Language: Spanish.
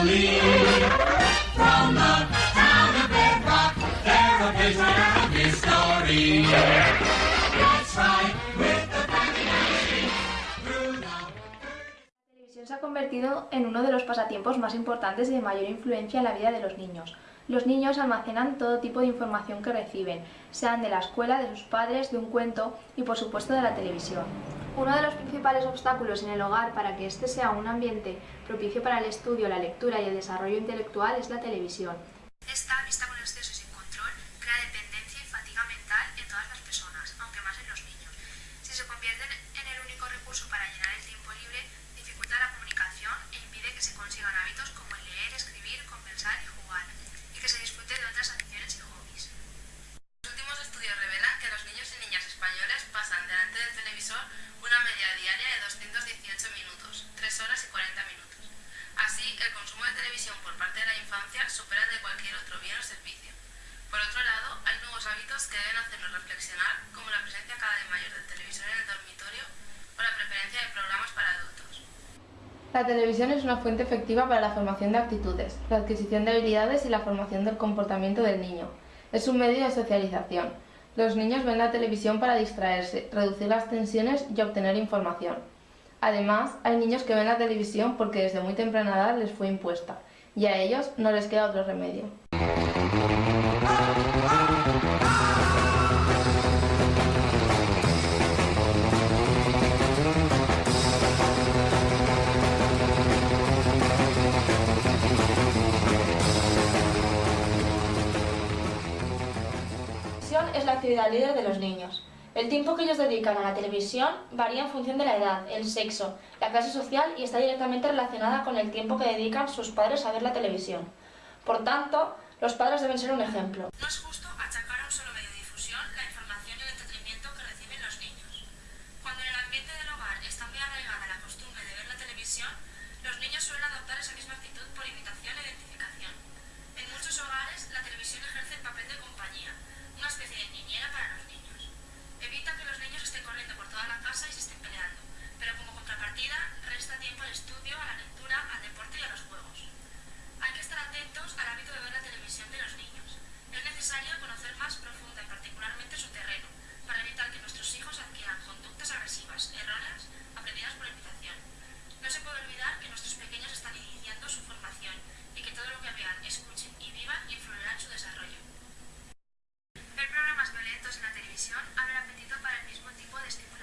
La televisión se ha convertido en uno de los pasatiempos más importantes y de mayor influencia en la vida de los niños. Los niños almacenan todo tipo de información que reciben, sean de la escuela, de sus padres, de un cuento y por supuesto de la televisión. Uno de los principales obstáculos en el hogar para que este sea un ambiente propicio para el estudio, la lectura y el desarrollo intelectual es la televisión. Esta, vista con exceso y sin control, crea dependencia y fatiga mental en todas las personas, aunque más en los niños. Si se convierte en el único recurso para llenar el tiempo libre, dificulta la comunicación e impide que se consigan hábitos como el leer, escribir, conversar y jugar, y que se disfrute de otras aficiones y hobbies. Los últimos estudios revelan que los niños y niñas españoles pasan delante del televisor una media diaria de 218 minutos, 3 horas y 40 minutos. Así, el consumo de televisión por parte de la infancia supera el de cualquier otro bien o servicio. Por otro lado, hay nuevos hábitos que deben hacernos reflexionar, como la presencia cada vez mayor del televisor en el dormitorio o la preferencia de programas para adultos. La televisión es una fuente efectiva para la formación de actitudes, la adquisición de habilidades y la formación del comportamiento del niño. Es un medio de socialización. Los niños ven la televisión para distraerse, reducir las tensiones y obtener información. Además, hay niños que ven la televisión porque desde muy temprana edad les fue impuesta, y a ellos no les queda otro remedio. es la actividad líder de los niños. El tiempo que ellos dedican a la televisión varía en función de la edad, el sexo, la clase social y está directamente relacionada con el tiempo que dedican sus padres a ver la televisión. Por tanto, los padres deben ser un ejemplo. No es justo achacar a un solo medio de difusión la información y el entretenimiento que reciben los niños. Cuando en el ambiente del hogar está muy arraigada la costumbre de ver la televisión, los niños suelen adoptar esa misma actitud por imitación e identificación. En muchos hogares, la televisión ejerce el papel de compañía, una especie de niñera para comisión abre apetito para el mismo tipo de estímulo.